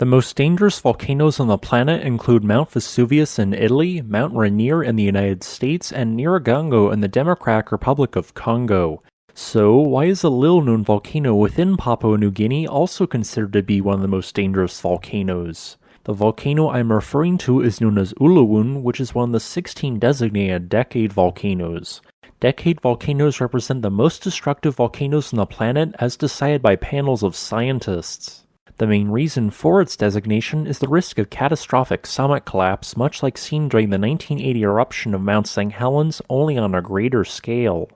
The most dangerous volcanoes on the planet include Mount Vesuvius in Italy, Mount Rainier in the United States, and Nyiragongo in the Democratic Republic of Congo. So, why is a little known volcano within Papua New Guinea also considered to be one of the most dangerous volcanoes? The volcano I'm referring to is known as Ulawun, which is one of the 16 designated decade volcanoes. Decade volcanoes represent the most destructive volcanoes on the planet as decided by panels of scientists. The main reason for its designation is the risk of catastrophic summit collapse, much like seen during the 1980 eruption of Mount St. Helens, only on a greater scale.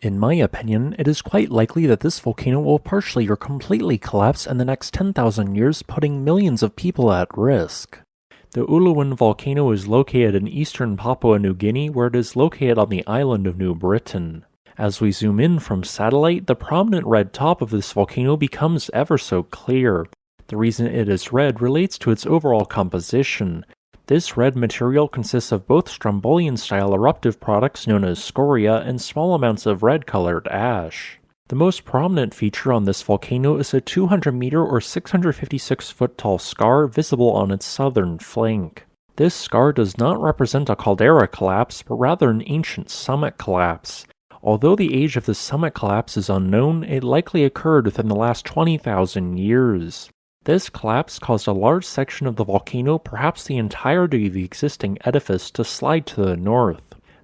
In my opinion, it is quite likely that this volcano will partially or completely collapse in the next 10,000 years, putting millions of people at risk. The Ulawun volcano is located in eastern Papua New Guinea, where it is located on the island of New Britain. As we zoom in from satellite, the prominent red top of this volcano becomes ever so clear. The reason it is red relates to its overall composition. This red material consists of both Strombolian-style eruptive products known as scoria and small amounts of red-colored ash. The most prominent feature on this volcano is a 200 meter or 656 foot tall scar visible on its southern flank. This scar does not represent a caldera collapse, but rather an ancient summit collapse. Although the age of the summit collapse is unknown, it likely occurred within the last 20,000 years. This collapse caused a large section of the volcano, perhaps the entirety of the existing edifice, to slide to the north.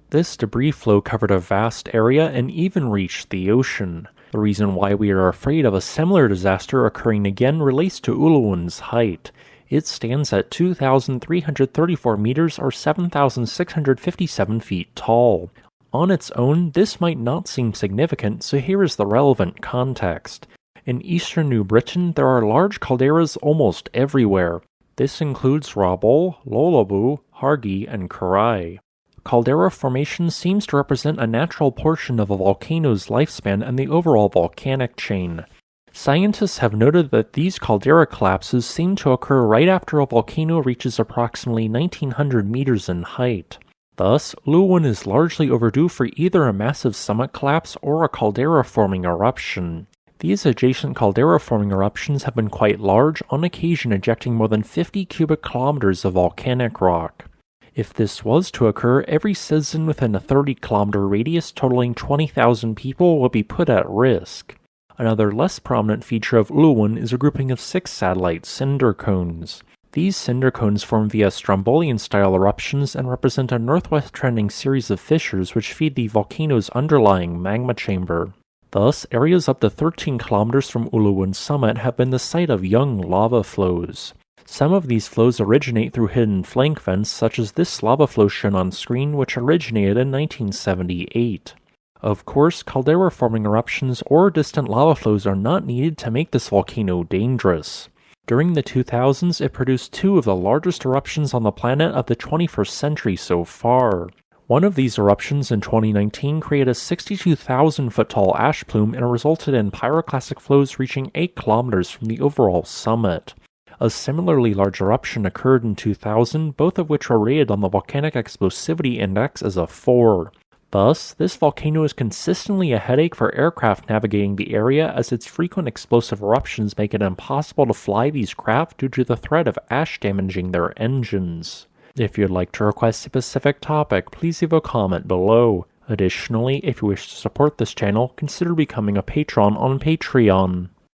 This debris flow covered a vast area and even reached the ocean. The reason why we are afraid of a similar disaster occurring again relates to Ulawun's height. It stands at 2,334 meters or 7,657 feet tall. On its own, this might not seem significant, so here is the relevant context. In eastern New Britain, there are large calderas almost everywhere. This includes Rabaul, Lolobau, Hargy, and Karai. Caldera formation seems to represent a natural portion of a volcano's lifespan and the overall volcanic chain. Scientists have noted that these caldera collapses seem to occur right after a volcano reaches approximately 1900 meters in height. Thus, Ulawun is largely overdue for either a massive summit collapse or a caldera forming eruption. These adjacent caldera forming eruptions have been quite large, on occasion ejecting more than 50 cubic kilometers of volcanic rock. If this was to occur, every citizen within a 30 kilometer radius totaling 20,000 people would be put at risk. Another less prominent feature of Ulawun is a grouping of six satellite cinder cones. These cinder cones form via Strombolian style eruptions and represent a northwest trending series of fissures which feed the volcano's underlying magma chamber. Thus, areas up to 13 kilometers from Ulawun's summit have been the site of young lava flows. Some of these flows originate through hidden flank vents, such as this lava flow shown on screen, which originated in 1978. Of course, caldera forming eruptions or distant lava flows are not needed to make this volcano dangerous. During the 2000s, it produced two of the largest eruptions on the planet of the 21st century so far. One of these eruptions in 2019 created a 62,000 foot tall ash plume and resulted in pyroclastic flows reaching 8 kilometers from the overall summit. A similarly large eruption occurred in 2000, both of which were rated on the Volcanic Explosivity Index as a 4. Thus, this volcano is consistently a headache for aircraft navigating the area as its frequent explosive eruptions make it impossible to fly these craft due to the threat of ash damaging their engines. If you'd like to request a specific topic, please leave a comment below. Additionally, if you wish to support this channel, consider becoming a patron on Patreon.